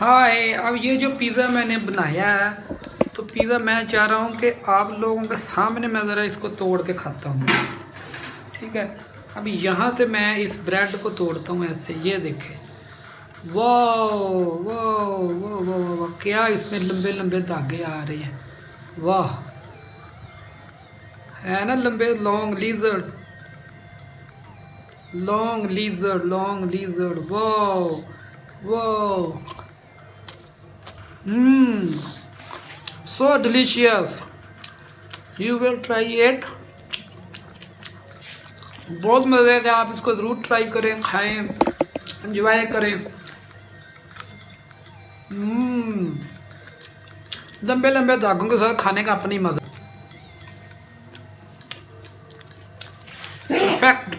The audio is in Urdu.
ہائے اب یہ جو پیزا میں نے بنایا ہے، تو پیزا میں چاہ رہا ہوں کہ آپ لوگوں کے سامنے میں ذرا اس کو توڑ کے کھاتا ہوں۔ ٹھیک ہے؟ اب یہاں سے میں اس بریڈ کو توڑتا ہوں، ایسے یہ دیکھیں۔ واہ واہ واہ واہ واہ کیا اس میں لمبے لمبے دھاگے آ رہے ہیں۔ واہ، ہے نا لمبے؟ Long lizard long lizard long lizard واہ واہ Mmm, so delicious. You will try it. بہت مزے گا آپ اس کو ضرور ٹرائی کریں کھائیں انجوائے کریں لمبے لمبے داغوں کے ساتھ کھانے کا اپنی مزہ پرفیکٹ